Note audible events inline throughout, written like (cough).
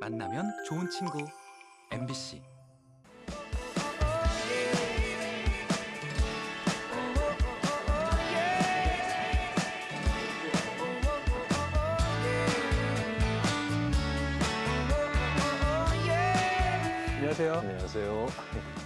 만나면 좋은 친구 MBC 안녕하세요. 안녕하세요.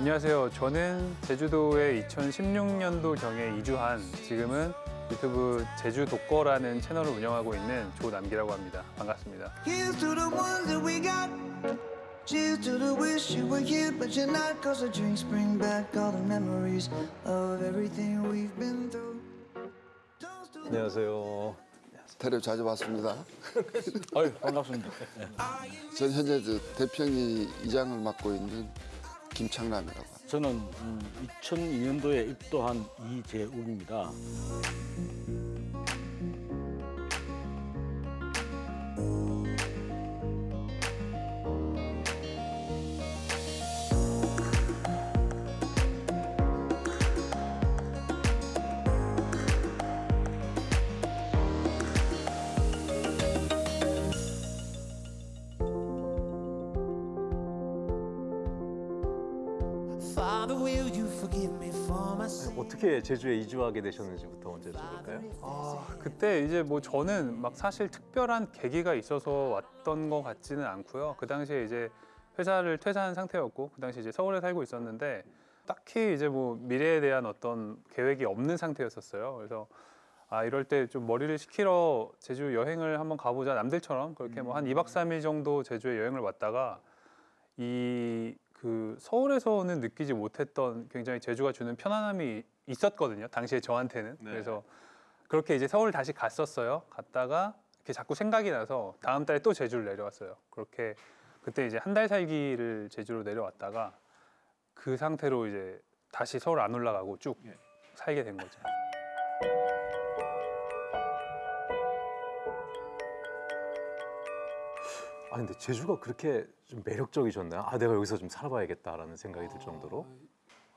안녕하세요. 저는 제주도에 2016년도 경에 이주한 지금은 유튜브 제주 독거라는 채널을 운영하고 있는 조남기라고 합니다. 반갑습니다. Here's to the ones that we got. Cheers to the wish you were here, but you're not. Cause the drinks bring back all the memories of everything we've been through. Toast to the 안녕하세요. 테레비 자주 봤습니다. 아유 반갑습니다. 전 현재 저 대평이 이장을 맡고 있는 김창남이라고 합니다. 저는 음, 2002년도에 입도한 이재욱입니다. 어떻게 제주에 이주하게 되셨는지부터 먼저 여쭤볼까요? 아, 그때 이제 뭐 저는 막 사실 특별한 계기가 있어서 왔던 것 같지는 않고요. 그 당시에 이제 회사를 퇴사한 상태였고 그 당시 이제 서울에 살고 있었는데 딱히 이제 뭐 미래에 대한 어떤 계획이 없는 상태였었어요. 그래서 아 이럴 때 좀 머리를 식히러 제주 여행을 한번 가보자 남들처럼 그렇게 뭐 한 2박 3일 정도 제주에 여행을 왔다가 이 그 서울에서는 느끼지 못했던 굉장히 제주가 주는 편안함이 있었거든요. 당시에 저한테는. 그래서 그렇게 이제 서울 다시 갔었어요. 갔다가 이렇게 자꾸 생각이 나서 다음 달에 또 제주를 내려왔어요. 그렇게 그때 이제 한 달 살기를 제주로 내려왔다가 그 상태로 이제 다시 서울 안 올라가고 쭉 살게 된 거죠. 아 근데 제주가 그렇게 좀 매력적이셨나요? 아 내가 여기서 좀 살아봐야겠다라는 생각이 들 정도로.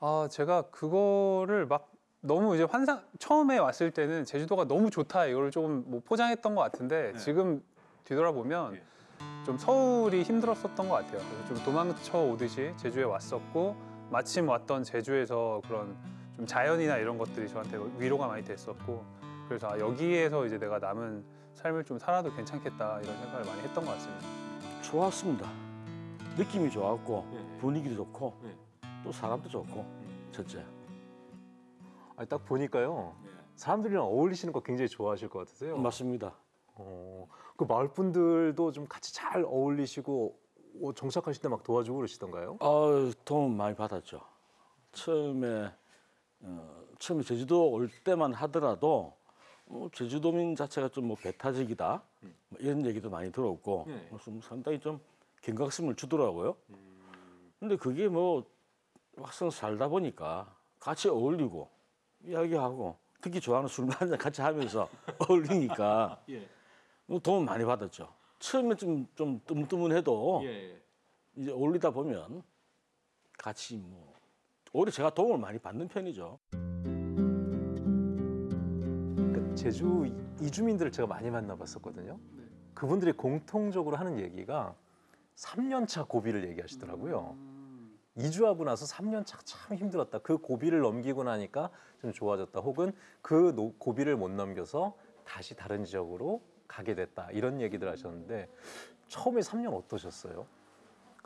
아 제가 그거를 막 너무 이제 환상 처음에 왔을 때는 제주도가 너무 좋다 이걸 조금 뭐 포장했던 것 같은데 지금 뒤돌아보면 좀 서울이 힘들었었던 것 같아요. 그래서 좀 도망쳐 오듯이 제주에 왔었고 마침 왔던 제주에서 그런 좀 자연이나 이런 것들이 저한테 위로가 많이 됐었고 그래서 아, 여기에서 이제 내가 남은 삶을 좀 살아도 괜찮겠다 이런 생각을 많이 했던 것 같습니다. 좋았습니다. 느낌이 좋았고 분위기도 좋고 또 사람도 좋고 첫째. 아니 딱 보니까요. 사람들이랑 어울리시는 거 굉장히 좋아하실 것 같으세요. 맞습니다. 어, 그 마을 분들도 좀 같이 잘 어울리시고 어, 정착하실 때 막 도와주고 그러시던가요? 아 도움 많이 받았죠. 처음에 어, 처음에 제주도 올 때만 하더라도 어, 제주도민 자체가 좀 뭐 배타적이다 뭐 이런 얘기도 많이 들었고 그래서 뭐 상당히 좀 경각심을 주더라고요. 근데 그게 뭐 막상 살다 보니까 같이 어울리고 이야기하고 특히 좋아하는 술 한잔 같이 하면서 (laughs) 어울리니까 뭐 도움 많이 받았죠. 처음에 좀, 좀 뜨문뜨문해도 이제 어울리다 보면 같이 뭐 오히려 제가 도움을 많이 받는 편이죠. 그 제주 이주민들을 제가 많이 만나봤었거든요. 그분들이 공통적으로 하는 얘기가 3년차 고비를 얘기하시더라고요. 이주하고 나서 3년차 참 힘들었다. 그 고비를 넘기고 나니까 좀 좋아졌다. 혹은 그 노- 고비를 못 넘겨서 다시 다른 지역으로 가게 됐다. 이런 얘기들 하셨는데 처음에 3년 어떠셨어요?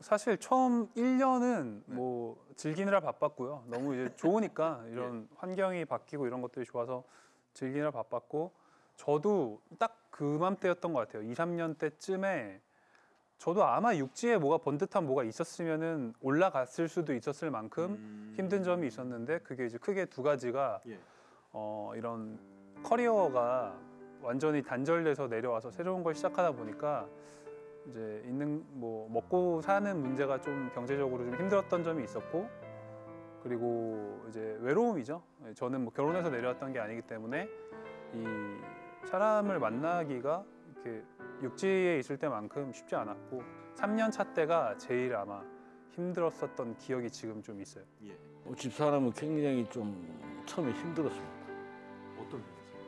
사실 처음 1년은 뭐 즐기느라 바빴고요. 너무 이제 좋으니까 (laughs) 이런 환경이 바뀌고 이런 것들이 좋아서 즐기느라 바빴고 저도 딱 그맘때였던 것 같아요. 2, 3년 때쯤에 저도 아마 육지에 뭐가 번듯한 뭐가 있었으면은 올라갔을 수도 있었을 만큼 힘든 점이 있었는데 그게 이제 크게 두 가지가 어, 이런 커리어가 완전히 단절돼서 내려와서 새로운 걸 시작하다 보니까 이제 있는 뭐 먹고 사는 문제가 좀 경제적으로 좀 힘들었던 점이 있었고 그리고 이제 외로움이죠. 저는 뭐 결혼해서 내려왔던 게 아니기 때문에 이 사람을 만나기가 이렇게 육지에 있을 때만큼 쉽지 않았고 3년 차 때가 제일 아마 힘들었었던 기억이 지금 좀 있어요. 어, 집사람은 굉장히 좀 처음에 힘들었습니다. 어떤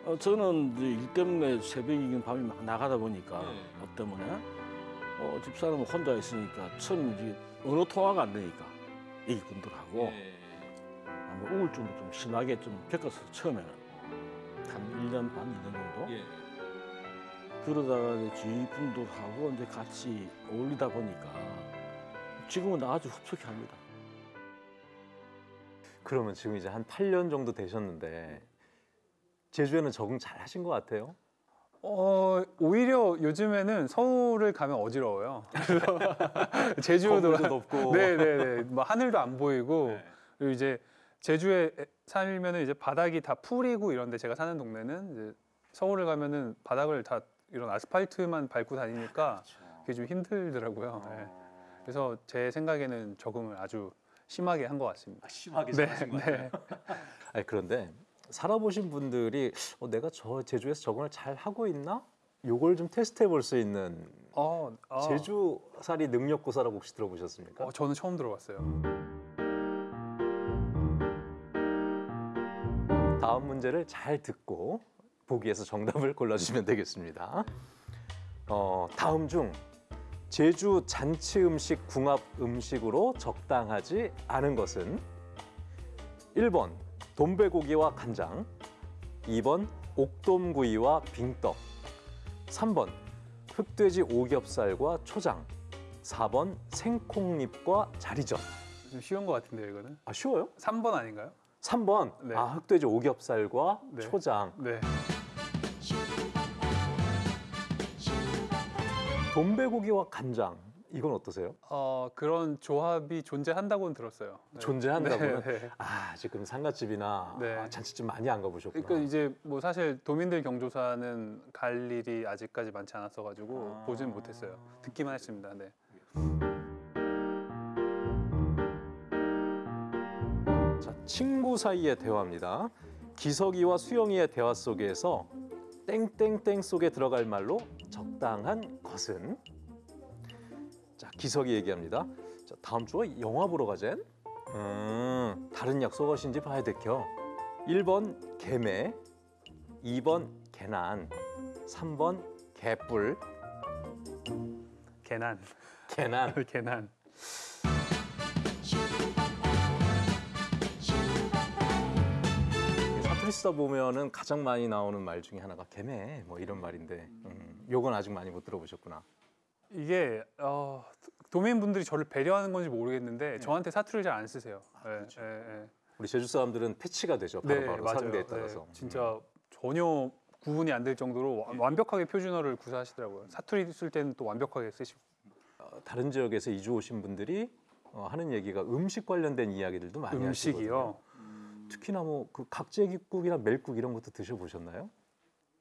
어, 저는 이제 일 때문에 새벽이긴 밤이 막 나가다 보니까 네. 뭐 때문에 어, 집사람은 혼자 있으니까 처음 이제 언어 통화가 안 되니까 애기분들하고 네. 아마 우울증도 좀 심하게 좀 겪었어요 처음에는 한 1년 반, 2년 정도 예. 그러다가 이제 주위 분들하고 이제 같이 어울리다 보니까 지금은 아주 흡족해 합니다. 그러면 지금 이제 한 8년 정도 되셨는데 제주에는 적응 잘 하신 것 같아요. 어 오히려 요즘에는 서울을 가면 어지러워요. (laughs) 그래서 제주도 높고. 네네네. 뭐 하늘도 안 보이고 네. 그리고 이제 제주에 살면은 이제 바닥이 다 풀이고 이런데 제가 사는 동네는 이제 서울을 가면은 바닥을 다 이런 아스팔트만 밟고 다니니까 그게 좀 힘들더라고요. 네. 그래서 제 생각에는 적응을 아주 심하게 한 것 같습니다. 심하게 네, 네. (laughs) 아니, 그런데 살아보신 분들이 어, 내가 저 제주에서 적응을 잘 하고 있나? 요걸 좀 테스트해 볼 수 있는 어, 아. 제주살이 능력고사라고 혹시 들어보셨습니까? 어, 저는 처음 들어봤어요. 다음 문제를 잘 듣고 보기에서 정답을 골라주시면 되겠습니다. 어, 다음 중 제주 잔치 음식 궁합 음식으로 적당하지 않은 것은 1번 돈배고기와 간장, 2번 옥돔구이와 빙떡, 3번 흑돼지 오겹살과 초장, 4번 생콩잎과 자리전. 좀 쉬운 것 같은데요, 이거는. 아 쉬워요? 3번 아닌가요? 3번 네. 아 흑돼지 오겹살과 네. 초장. 네. 돈배고기와 간장 이건 어떠세요? 어, 그런 조합이 존재한다고는 들었어요. 네. 존재한다고요? 네, 네. 아 지금 상가집이나 네. 아, 잔치집 많이 안 가보셨구나. 그러니까 이제 뭐 사실 도민들 경조사는 갈 일이 아직까지 많지 않았어 가지고 아. 보지는 못했어요. 듣기만 했습니다. 네. 친구 사이의 대화입니다. 기석이와 수영이의 대화 속에서 땡땡땡 속에 들어갈 말로 적당한 것은 자 기석이 얘기합니다. 자, 다음 주에 영화 보러 가젠. 음, 다른 약속하신지 봐야 되켜. 1번 개매, 2번 개난, 3번 개뿔, 개난. 개난. 개난. 사투리 쓰다 보면은 가장 많이 나오는 말 중에 하나가 개매 뭐 이런 말인데 음, 요건 아직 많이 못 들어보셨구나. 이게 어, 도민분들이 저를 배려하는 건지 모르겠는데 저한테 사투리를 잘 안 쓰세요. 네, 네, 우리 제주 사람들은 패치가 되죠. 네. 바로 바로 맞아요. 상대에 네, 따라서. 진짜 전혀 구분이 안 될 정도로 와- 완벽하게 표준어를 구사하시더라고요. 사투리 쓸 때는 또 완벽하게 쓰시고. 어, 다른 지역에서 이주 오신 분들이 어, 하는 얘기가 음식 관련된 이야기들도 많이 하시거든요. 음식이요. 특히나 뭐 그 각재기국이나 멜국 이런 것도 드셔보셨나요?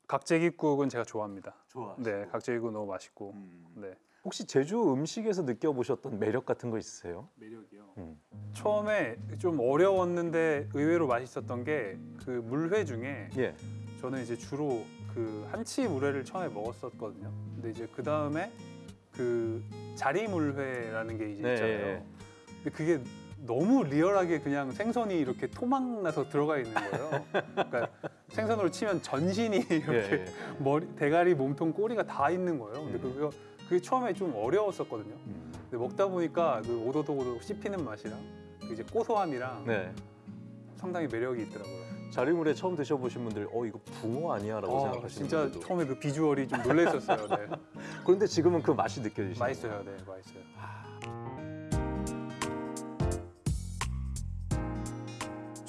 각재기국은 제가 좋아합니다. 좋아하시고. 네, 각재기국 너무 맛있고. 네. 혹시 제주 음식에서 느껴보셨던 매력 같은 거 있으세요? 매력이요. 음. 처음에 좀 어려웠는데 의외로 맛있었던 게 그 물회 중에 예. 저는 이제 주로 그 한치 물회를 처음에 먹었었거든요. 근데 이제 그 다음에 그 자리 물회라는 게 이제 네, 있잖아요. 예. 근데 그게 너무 리얼하게 그냥 생선이 이렇게 토막 나서 들어가 있는 거예요. 그러니까 생선으로 치면 전신이 (laughs) 이렇게 예, 예. 머리, 대가리, 몸통, 꼬리가 다 있는 거예요. 근데 음. 그거 그게 처음에 좀 어려웠었거든요. 음. 근데 먹다 보니까 그 오도독오도독 씹히는 맛이랑 그 이제 고소함이랑 네. 상당히 매력이 있더라고요. 자리물에 처음 드셔보신 분들 어 이거 붕어 아니야 라고 어, 생각하시는 진짜 분들도 처음에 그 비주얼이 좀 (laughs) 놀랐었어요. 네. 그런데 지금은 그 맛이 느껴지시죠? 맛있어요, 네, 맛있어요.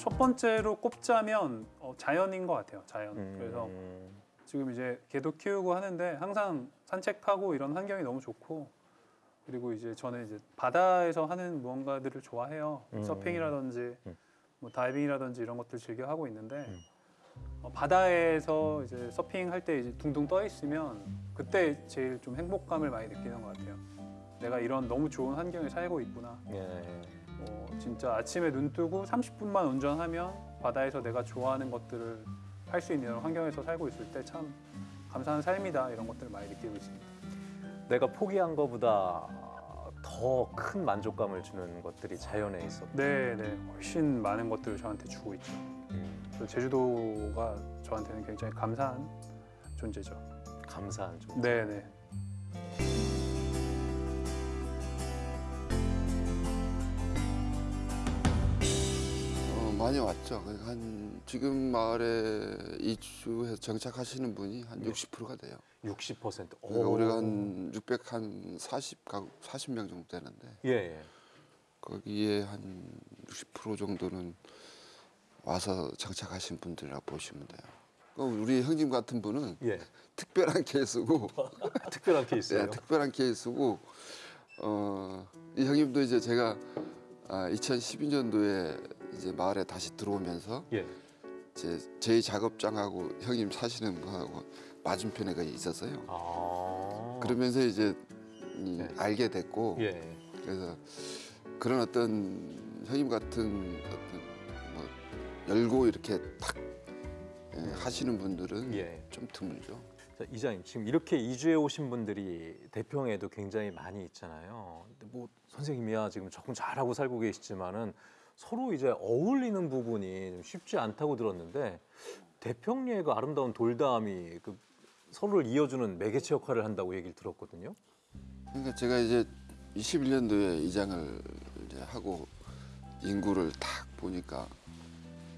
첫 번째로 꼽자면 어, 자연인 것 같아요. 자연. 음. 그래서 지금 이제 개도 키우고 하는데 항상 산책하고 이런 환경이 너무 좋고 그리고 이제 저는 이제 바다에서 하는 무언가들을 좋아해요. 음. 서핑이라든지 음. 뭐 다이빙이라든지 이런 것들 즐겨 하고 있는데 음. 어, 바다에서 이제 서핑할 때 이제 둥둥 떠 있으면 그때 제일 좀 행복감을 많이 느끼는 것 같아요. 내가 이런 너무 좋은 환경에 살고 있구나. 예. 어, 진짜 아침에 눈 뜨고 30분만 운전하면 바다에서 내가 좋아하는 것들을 할 수 있는 이런 환경에서 살고 있을 때 참 감사한 삶이다 이런 것들을 많이 느끼고 있습니다. 내가 포기한 것보다 더 큰 만족감을 주는 것들이 자연에 있어. 네, 네, 훨씬 많은 것들을 저한테 주고 있죠. 음. 제주도가 저한테는 굉장히 감사한 존재죠. 감사한 좀. 네, 네. 많이 왔죠. 그한 지금 마을에 이주해서 정착하시는 분이 한 60%가 돼요. 60%. 그러니까 오. 우리가 한 600, 한 40, 가구, 40명 정도 되는데 예, 예. 거기에 한 60% 정도는 와서 정착하신 분들이라고 보시면 돼요. 그럼 우리 형님 같은 분은 예. 특별한 케이스고 (laughs) 특별한 케이스예요. 네, 특별한 케이스고 어, 이 형님도 이제 제가 아, 2012년도에 이제 마을에 다시 들어오면서 예. 이제 제 작업장하고 형님 사시는 거하고 맞은편에 가 있었어요. 아. 그러면서 이제 이 네. 알게 됐고 예. 그래서 그런 어떤 형님 같은 어떤 뭐 열고 이렇게 탁 예, 하시는 분들은 예. 좀 드물죠. 자, 이장님 지금 이렇게 이주해 오신 분들이 대평에도 굉장히 많이 있잖아요. 근데 뭐 선생님이야 지금 조금 잘하고 살고 계시지만은 서로 이제 어울리는 부분이 좀 쉽지 않다고 들었는데 대평리의 그 아름다운 돌담이 그 서로를 이어주는 매개체 역할을 한다고 얘기를 들었거든요. 그러니까 제가 이제 21년도에 이 장을 이제 하고 인구를 딱 보니까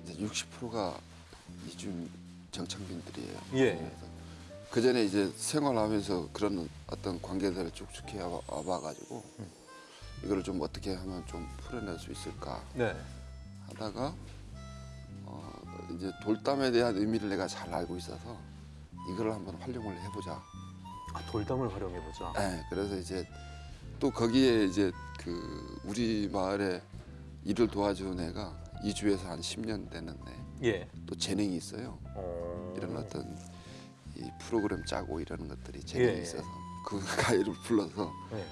이제 60%가 이주 정착민들이에요. 예. 그 전에 이제 생활하면서 그런 어떤 관계들을 쭉쭉 해 와봐가지고 이거를 좀 어떻게 하면 좀 풀어낼 수 있을까 네. 하다가 어 이제 돌담에 대한 의미를 내가 잘 알고 있어서 이거를 한번 활용을 해보자. 아, 돌담을 활용해 보자. 네, 그래서 이제 또 거기에 이제 그 우리 마을에 일을 도와주는 애가 이주해서 한 10년 되는 애, 예. 또 재능이 있어요. 어... 이런 어떤 이 프로그램 짜고 이러는 것들이 재능이 예. 있어서 그 (laughs) 가이를 불러서 네.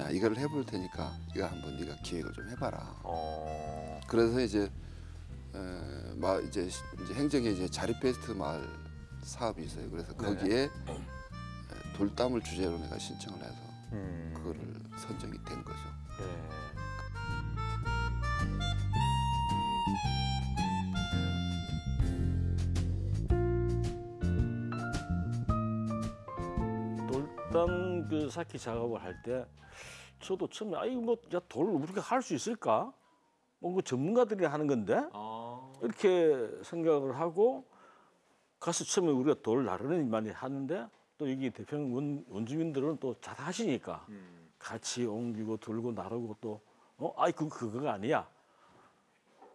야 이거를 해볼 테니까 이거 한번 네가 기획을 좀 해봐라. 어... 그래서 이제 에, 마 이제 시- 이제 행정에 이제 자립 베스트 마을 사업이 있어요. 그래서 네. 거기에 에, 돌담을 주제로 내가 신청을 해서 음... 그거를 선정이 된 거죠. 예. 돌담 그 쌓기 작업을 할 때 저도 처음에 아 이거 뭐야돌 우리가 할 수 있을까? 뭔가 전문가들이 하는 건데 아... 이렇게 생각을 하고 가서 처음에 우리가 돌 나르는 많이 하는데 또 여기 대평 원, 원주민들은 또 잘 하시니까 음. 같이 옮기고 들고 나르고 또 어, 아이 그 그거가 아니야.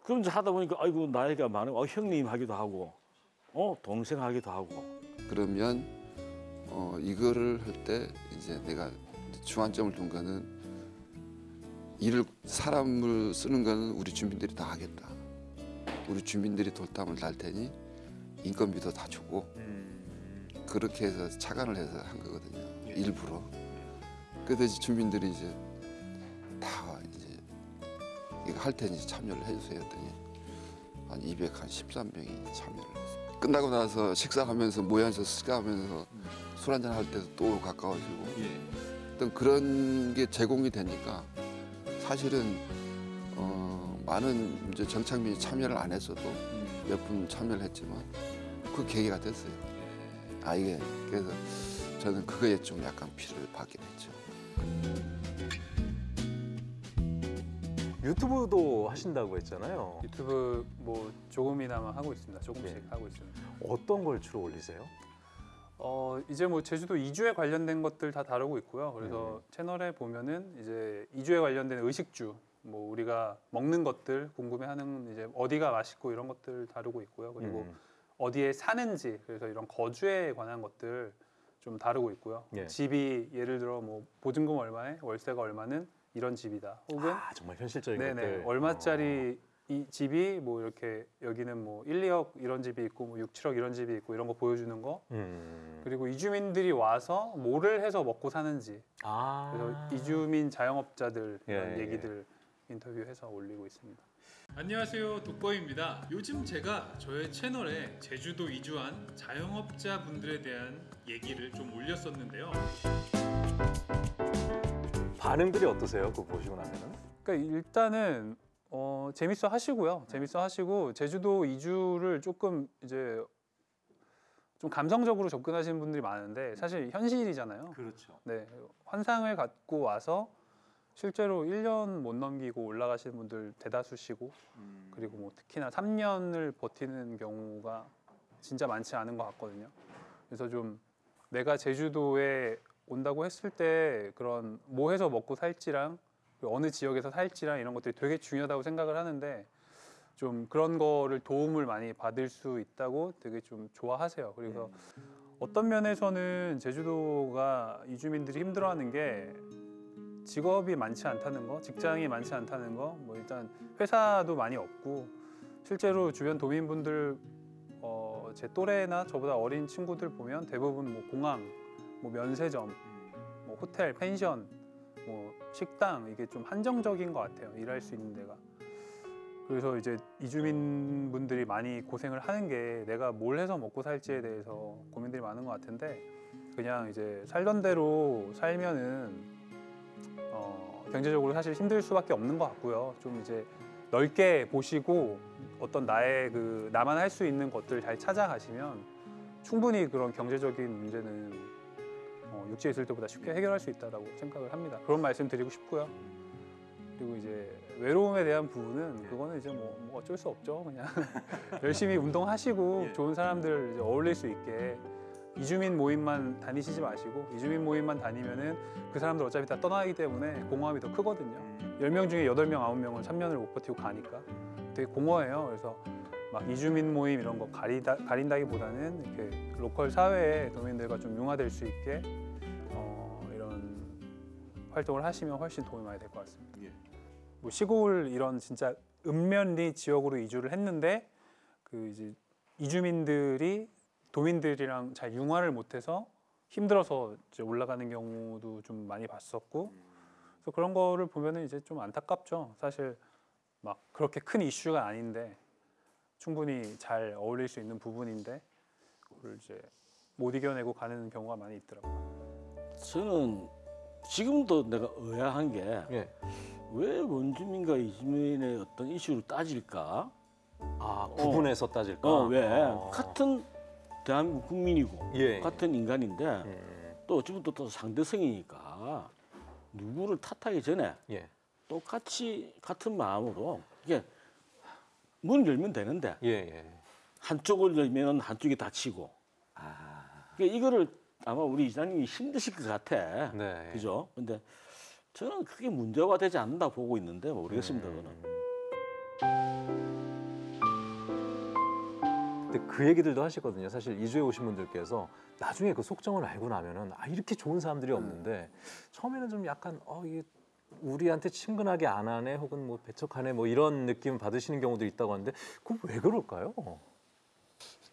그럼 이제 하다 보니까 아이고 나이가 많아, 어, 형님 하기도 하고, 어 동생 하기도 하고. 그러면 어, 이거를 할 때 이제 내가 주안점을 둔 거는 일을 사람을 쓰는 거는 우리 주민들이 다 하겠다. 우리 주민들이 돌담을 달 테니 인건비도 다 주고 음... 그렇게 해서 차관을 해서 한 거거든요. 일부러. 그래서 이제 주민들이 이제 다 이제 이거 할 테니 참여를 해주세요 했더니 한 200, 한 13명이 참여를 했어요. 끝나고 나서 식사하면서 모여서 식사하면서 술 한잔 할 때도 또 가까워지고 예. 어떤 그런 게 제공이 되니까 사실은 어, 많은 이제 정착민이 참여를 안 했어도 몇분 참여를 했지만 그 계기가 됐어요. 아 이게 그래서 저는 그거에 좀 약간 피를 받게 됐죠. 유튜브도 하신다고 했잖아요. 유튜브 뭐 조금이나마 하고 있습니다. 조금씩 네. 하고 있습니다. 어떤 걸 주로 올리세요? 어 이제 뭐 제주도 이주에 관련된 것들 다 다루고 있고요. 그래서 음. 채널에 보면은 이제 이주에 관련된 의식주, 뭐 우리가 먹는 것들 궁금해하는 이제 어디가 맛있고 이런 것들 다루고 있고요. 그리고 음. 어디에 사는지 그래서 이런 거주에 관한 것들 좀 다루고 있고요. 예. 집이 예를 들어 뭐 보증금 얼마에 월세가 얼마는 이런 집이다. 혹은 아 정말 현실적인 네네 것들. 얼마짜리 이 집이 뭐 이렇게 여기는 뭐 1, 2억 이런 집이 있고 뭐 6, 7억 이런 집이 있고 이런 거 보여주는 거 어. 음. 그리고 이주민들이 와서 뭐를 해서 먹고 사는지 아. 그래서 이주민 자영업자들 이런 예, 예. 얘기들 인터뷰해서 올리고 있습니다. 안녕하세요 독보입니다 요즘 제가 저의 채널에 제주도 이주한 자영업자 분들에 대한 얘기를 좀 올렸었는데요 반응들이 어떠세요? 그거 보시고 나면은? 그러니까 일단은 어, 재밌어 하시고요. 재밌어 하시고 제주도 이주를 조금 이제 좀 감성적으로 접근하시는 분들이 많은데 사실 현실이잖아요. 그렇죠. 네, 환상을 갖고 와서 실제로 1년 못 넘기고 올라가시는 분들 대다수시고 그리고 뭐 특히나 3년을 버티는 경우가 진짜 많지 않은 것 같거든요. 그래서 좀 내가 제주도에 온다고 했을 때 그런 뭐 해서 먹고 살지랑 그 어느 지역에서 살지랑 이런 것들이 되게 중요하다고 생각을 하는데 좀 그런 거를 도움을 많이 받을 수 있다고 되게 좀 좋아하세요. 그래서 어떤 면에서는 제주도가 이주민들이 힘들어하는 게 직업이 많지 않다는 거, 직장이 많지 않다는 거, 뭐 일단 회사도 많이 없고 실제로 주변 도민분들 어, 제 또래나 저보다 어린 친구들 보면 대부분 뭐 공항, 뭐 면세점, 뭐 호텔, 펜션, 뭐 식당 이게 좀 한정적인 것 같아요. 일할 수 있는 데가. 그래서 이제 이주민 분들이 많이 고생을 하는 게 내가 뭘 해서 먹고 살지에 대해서 고민들이 많은 것 같은데 그냥 이제 살던 대로 살면은 어, 경제적으로 사실 힘들 수밖에 없는 것 같고요. 좀 이제 넓게 보시고 어떤 나의 그 나만 할 수 있는 것들 잘 찾아가시면 충분히 그런 경제적인 문제는 어, 육지에 있을 때보다 쉽게 해결할 수 있다라고 생각을 합니다. 그런 말씀 드리고 싶고요. 그리고 이제 외로움에 대한 부분은 그거는 이제 뭐, 뭐 어쩔 수 없죠. 그냥 (laughs) 열심히 운동하시고 좋은 사람들 어울릴 수 있게 이주민 모임만 다니시지 마시고 이주민 모임만 다니면은 그 사람들 어차피 다 떠나기 때문에 공허함이 더 크거든요. 10명 중에 8명, 9명은 3년을 못 버티고 가니까 되게 공허해요. 그래서 막 이주민 모임 이런 거 가리다, 가린다기보다는 이렇게 로컬 사회에 도민들과 좀 융화될 수 있게 어, 이런 활동을 하시면 훨씬 도움이 많이 될 것 같습니다. 뭐 시골 이런 진짜 읍면리 지역으로 이주를 했는데 그 이제 이주민들이 도민들이랑 잘 융화를 못해서 힘들어서 이제 올라가는 경우도 좀 많이 봤었고 그래서 그런 거를 보면은 이제 좀 안타깝죠. 사실 막 그렇게 큰 이슈가 아닌데 충분히 잘 어울릴 수 있는 부분인데 그걸 이제 못 이겨내고 가는 경우가 많이 있더라고요. 저는 지금도 내가 의아한 게왜 예. 원주민과 이주민의 어떤 이슈를 따질까? 아 구분해서 따질까? 어, 왜? 아. 같은 대한민국 국민이고 예. 같은 인간인데 예. 또 어찌보면 또, 또 상대성이니까 누구를 탓하기 전에 예. 똑같이 같은 마음으로 이게 문을 열면 되는데 예. 예. 한쪽을 열면 한쪽이 닫히고 그러니까 이거를 아마 우리 이장님이 힘드실 것 같아 네. 그죠? 근데 저는 그게 문제가 되지 않는다 보고 있는데 모르겠습니다 그거는 근데 그 얘기들도 하시거든요. 사실 이주에 오신 분들께서 나중에 그 속정을 알고 나면은 아 이렇게 좋은 사람들이 없는데 처음에는 좀 약간 어 이게 우리한테 친근하게 안 하네 혹은 뭐 배척하네 뭐 이런 느낌 받으시는 경우도 있다고 하는데 그건 왜 그럴까요?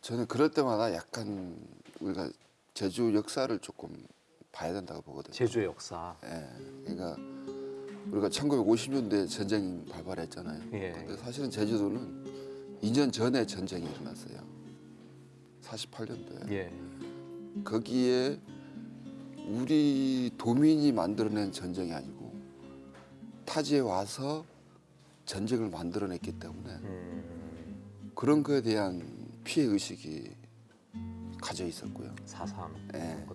저는 그럴 때마다 약간 우리가 제주 역사를 조금 봐야 된다고 보거든요. 제주의 역사. 예, 그러니까 우리가 1950년대 전쟁 발발했잖아요. 예. 근데 사실은 제주도는 2년 전에 전쟁이 일어났어요. 48년도에. 예. 거기에 우리 도민이 만들어낸 전쟁이 아니고 타지에 와서 전쟁을 만들어냈기 때문에 음, 그런 거에 대한 피해 의식이 가져 있었고요. 사상. 예.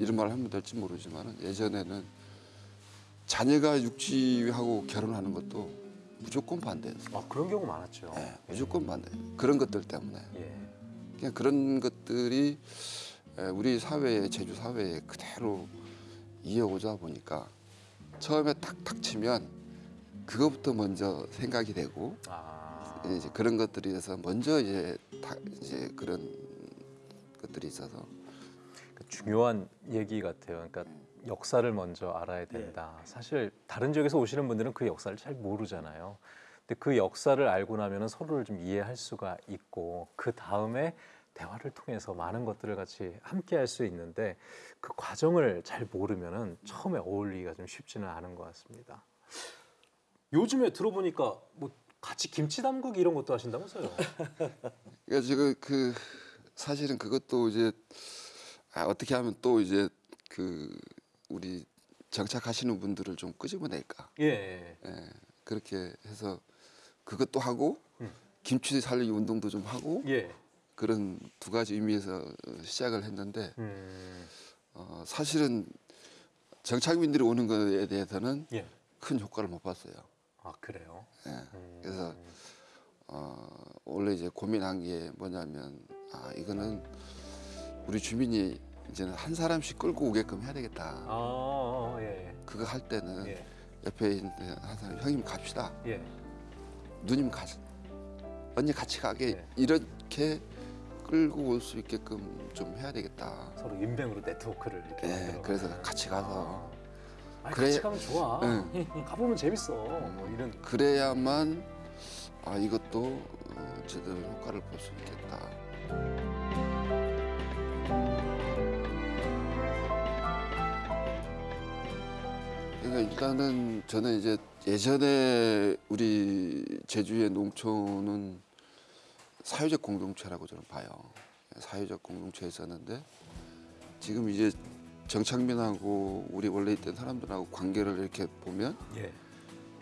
이런 말을 하면 될지 모르지만 예전에는 자녀가 육지하고 결혼하는 것도 무조건 반대였어요. 아 그런 경우 많았죠. 예, 무조건 반대. 그런 것들 때문에 예. 그냥 그런 것들이 에, 우리 사회에 제주 사회에 그대로 이어오자 보니까 처음에 탁 닥치면 그것부터 먼저 생각이 되고 아. 이제 그런 것들에 대해서 먼저 이제 다 이제 그런 것들이 있어서 그 중요한 얘기 같아요. 그러니까 역사를 먼저 알아야 된다. 사실 다른 지역에서 오시는 분들은 그 역사를 잘 모르잖아요. 근데 그 역사를 알고 나면은 서로를 좀 이해할 수가 있고 그 다음에 대화를 통해서 많은 것들을 같이 함께 할 수 있는데 그 과정을 잘 모르면은 처음에 어울리기가 좀 쉽지는 않은 것 같습니다. 요즘에 들어보니까 뭐 같이 김치 담그기 이런 것도 하신다면서요? (laughs) 그러니까 지금 그 사실은 그것도 이제 아, 어떻게 하면 또 이제 그 우리 정착하시는 분들을 좀 끄집어낼까 예. 예, 그렇게 해서 그것도 하고 음. 김치 살리기 운동도 좀 하고 예. 그런 두 가지 의미에서 어, 시작을 했는데 음. 어, 사실은 정착민들이 오는 거에 대해서는 예. 큰 효과를 못 봤어요. 아 그래요. 예. 음. 그래서 어, 원래 이제 고민한 게 뭐냐면 아 이거는 우리 주민이 이제는 한 사람씩 끌고 오게끔 해야 되겠다. 아, 어, 예. 그거 할 때는 예. 옆에 있는 한 사람 형님 갑시다. 예. 누님 가 언니 같이 가게 예. 이렇게 끌고 올 수 있게끔 좀 해야 되겠다. 서로 인맥으로 네트워크를 이렇게 예. 그래서 같이 가서 아, 그래- 같이 가면 좋아. 예. (laughs) 가보면 재밌어. 뭐 이런. 그래야만 아 이것도 어, 제대로 효과를 볼 수 있겠다. 그러니까 일단은 저는 이제 예전에 우리 제주의 농촌은 사회적 공동체라고 저는 봐요. 사회적 공동체였었는데 지금 이제 정착민하고 우리 원래 있던 사람들하고 관계를 이렇게 보면 예.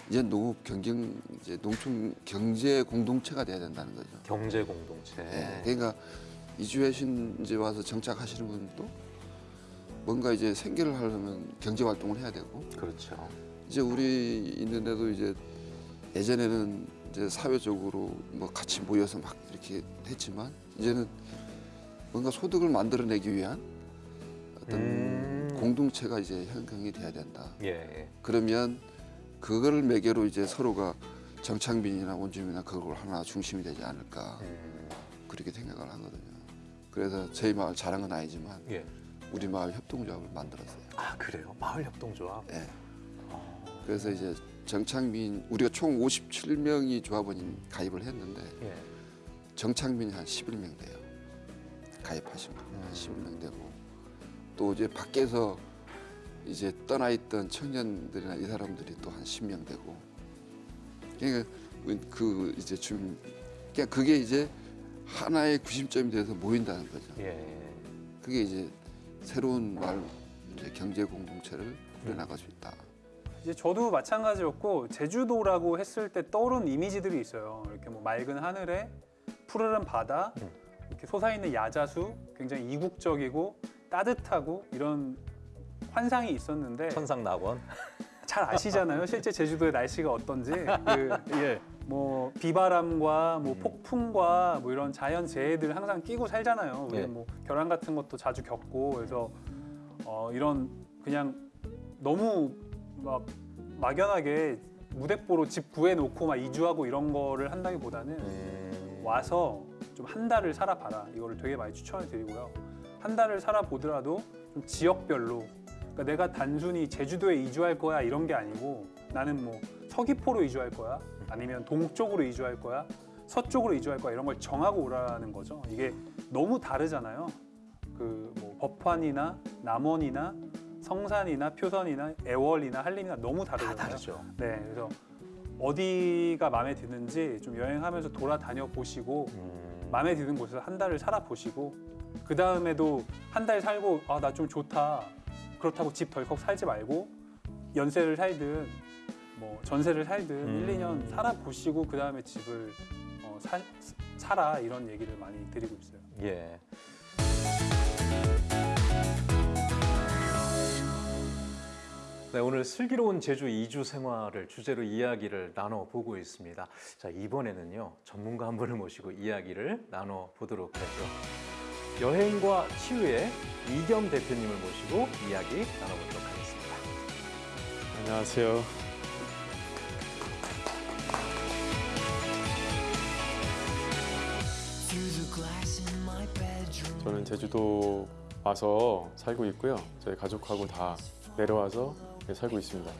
이제 농업 경쟁 이제 농촌 경제 공동체가 돼야 된다는 거죠. 경제 공동체. 예, 그러니까 이주하신 이제 와서 정착하시는 분도 뭔가 이제 생계를 하려면 경제 활동을 해야 되고 그렇죠. 이제 우리 있는데도 이제 예전에는 이제 사회적으로 뭐 같이 모여서 막 이렇게 했지만 이제는 뭔가 소득을 만들어내기 위한 어떤 음. 공동체가 이제 형성이 돼야 된다. 예. 그러면 그거를 매개로 이제 서로가 정착민이나 원주민이나 그걸 하나 중심이 되지 않을까 음. 그렇게 생각을 하거든요. 그래서 저희 마을 자랑은 아니지만 예. 우리 마을 협동조합을 만들었어요. 아 그래요. 마을 협동조합. 예. 그래서 이제 정착민 우리가 총 57명이 조합원인 가입을 했는데 예. 정착민이 한 11명 돼요. 가입하신 분한 11명 되고 또 이제 밖에서 이제 떠나 있던 청년들이나 이 사람들이 또 한 10명 되고 그러니까 그 이제 좀 그러니까 그게 이제 하나의 구심점이 돼서 모인다는 거죠. 예. 그게 이제 새로운 마을 이제 경제 공동체를 꾸려나갈 수 있다. 이제 저도 마찬가지였고 제주도라고 했을 때 떠오르는 이미지들이 있어요. 이렇게 뭐 맑은 하늘에 푸르른 바다, 음. 이렇게 솟아있는 야자수, 굉장히 이국적이고 따뜻하고 이런 환상이 있었는데 천상 낙원. 잘 아시잖아요. 실제 제주도의 날씨가 어떤지. (laughs) 그 예. 뭐 비바람과 뭐 음. 폭풍과 뭐 이런 자연 재해들 항상 끼고 살잖아요. 우리는 예. 뭐 결함 같은 것도 자주 겪고 그래서 어 이런 그냥 너무 막 막연하게 무대뽀로 집 구해놓고 막 이주하고 이런 거를 한다기보다는 음. 와서 좀 한 달을 살아봐라. 이거를 되게 많이 추천을 드리고요. 한 달을 살아보더라도 좀 지역별로 그러니까 내가 단순히 제주도에 이주할 거야 이런 게 아니고 나는 뭐 서귀포로 이주할 거야 아니면 동쪽으로 이주할 거야 서쪽으로 이주할 거야 이런 걸 정하고 오라는 거죠. 이게 너무 다르잖아요. 그 뭐 법환이나 남원이나 성산이나 표선이나 애월이나 한림이나 너무 다 다르잖아요. 다르죠. 네, 그래서 어디가 마음에 드는지 좀 여행하면서 돌아다녀 보시고 음. 마음에 드는 곳에서 한 달을 살아 보시고 그 다음에도 한 달 살고 아 나 좀 좋다 그렇다고 집 덜컥 살지 말고 연세를 살든 뭐 전세를 살든 음. 일, 2년 살아 보시고 그 다음에 집을 어, 사, 사라 이런 얘기를 많이 드리고 있어요. 예. 네, 오늘 슬기로운 제주 이주 생활을 주제로 이야기를 나눠 보고 있습니다. 자, 이번에는요. 전문가 한 분을 모시고 이야기를 나눠 보도록 하죠. 여행과 치유의 이겸 대표님을 모시고 이야기 나눠 보도록 하겠습니다. 안녕하세요. 저는 제주도 와서 살고 있고요. 저희 가족하고 다 내려와서 네, 살고 있습니다.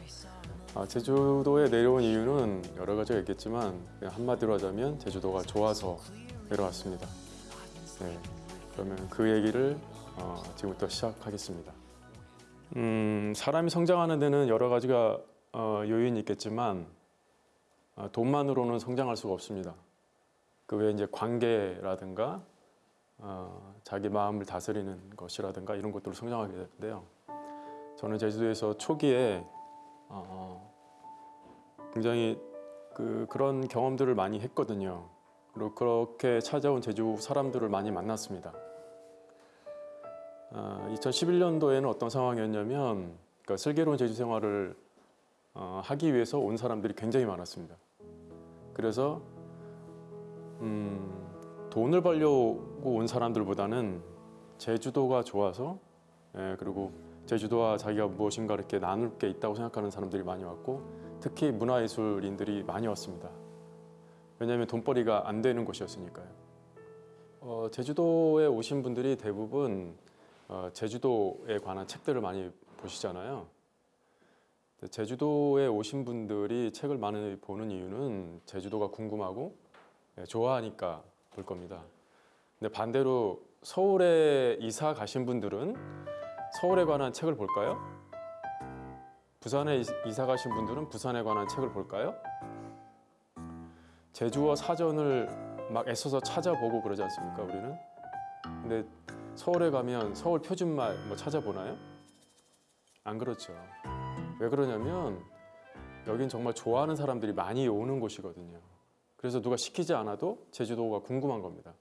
아, 제주도에 내려온 이유는 여러 가지가 있겠지만 한마디로 하자면 제주도가 좋아서 내려왔습니다. 네, 그러면 그 얘기를 어, 지금부터 시작하겠습니다. 음, 사람이 성장하는 데는 여러 가지가 어, 요인이 있겠지만 어, 돈만으로는 성장할 수가 없습니다. 그 외에 이제 관계라든가 어, 자기 마음을 다스리는 것이라든가 이런 것들로 성장하게 되는데요. 저는 제주도에서 초기에 어, 굉장히 그 그런 경험들을 많이 했거든요. 그리고 그렇게 찾아온 제주 사람들을 많이 만났습니다. 어, 2011년도에는 어떤 상황이었냐면 그러니까 슬기로운 제주 생활을 어, 하기 위해서 온 사람들이 굉장히 많았습니다. 그래서 음, 돈을 벌려고 온 사람들보다는 제주도가 좋아서 예, 그리고 제주도와 자기가 무엇인가 이렇게 나눌 게 있다고 생각하는 사람들이 많이 왔고 특히 문화예술인들이 많이 왔습니다. 왜냐하면 돈벌이가 안 되는 곳이었으니까요. 어, 제주도에 오신 분들이 대부분 어, 제주도에 관한 책들을 많이 보시잖아요. 제주도에 오신 분들이 책을 많이 보는 이유는 제주도가 궁금하고 예, 좋아하니까 볼 겁니다. 근데 반대로 서울에 이사 가신 분들은 서울에 관한 책을 볼까요? 부산에 이- 이사 가신 분들은 부산에 관한 책을 볼까요? 제주어 사전을 막 애써서 찾아보고 그러지 않습니까? 우리는. 근데 서울에 가면 서울 표준말 뭐 찾아보나요? 안 그렇죠. 왜 그러냐면 여긴 정말 좋아하는 사람들이 많이 오는 곳이거든요. 그래서 누가 시키지 않아도 제주도가 궁금한 겁니다.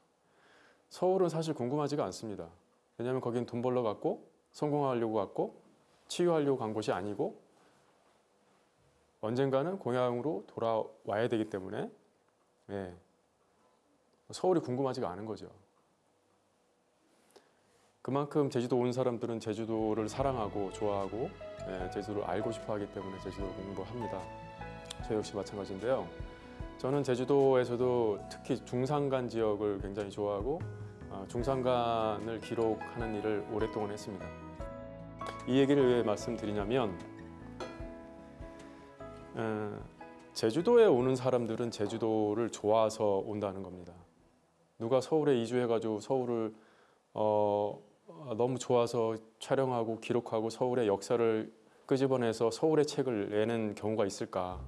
서울은 사실 궁금하지가 않습니다. 왜냐하면 거긴 돈 벌러 갔고 성공하려고 갔고 치유하려고 간 곳이 아니고 언젠가는 고향으로 돌아와야 되기 때문에 예, 서울이 궁금하지가 않은 거죠. 그만큼 제주도 온 사람들은 제주도를 사랑하고 좋아하고 예, 제주도를 알고 싶어 하기 때문에 제주도를 공부합니다. 저 역시 마찬가지인데요. 저는 제주도에서도 특히 중산간 지역을 굉장히 좋아하고 어, 중산간을 기록하는 일을 오랫동안 했습니다. 이 얘기를 왜 말씀드리냐면 어, 제주도에 오는 사람들은 제주도를 좋아서 온다는 겁니다. 누가 서울에 이주해가지고 서울을 어, 어, 너무 좋아서 촬영하고 기록하고 서울의 역사를 끄집어내서 서울의 책을 내는 경우가 있을까?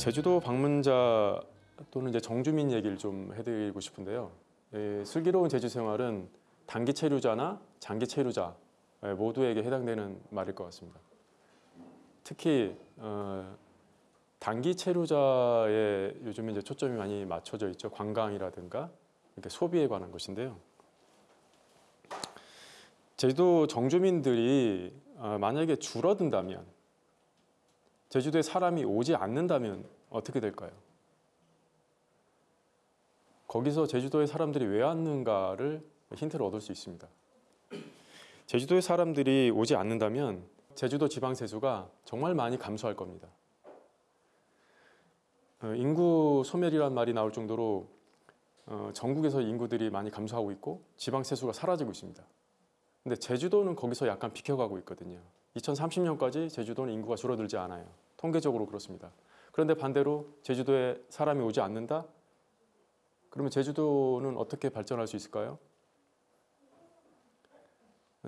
제주도 방문자 또는 이제 정주민 얘기를 좀 해드리고 싶은데요. 예, 슬기로운 제주 생활은 단기 체류자나 장기 체류자 예, 모두에게 해당되는 말일 것 같습니다. 특히 어, 단기 체류자에 요즘 이제 초점이 많이 맞춰져 있죠. 관광이라든가 이렇게 소비에 관한 것인데요. 제주도 정주민들이 어, 만약에 줄어든다면 제주도에 사람이 오지 않는다면 어떻게 될까요? 거기서 제주도에 사람들이 왜 왔는가를 힌트를 얻을 수 있습니다. 제주도에 사람들이 오지 않는다면 제주도 지방 세수가 정말 많이 감소할 겁니다. 어, 인구 소멸이란 말이 나올 정도로 어, 전국에서 인구들이 많이 감소하고 있고 지방 세수가 사라지고 있습니다. 근데 제주도는 거기서 약간 비켜가고 있거든요. 2030년까지 제주도는 인구가 줄어들지 않아요. 통계적으로 그렇습니다. 그런데 반대로 제주도에 사람이 오지 않는다? 그러면 제주도는 어떻게 발전할 수 있을까요?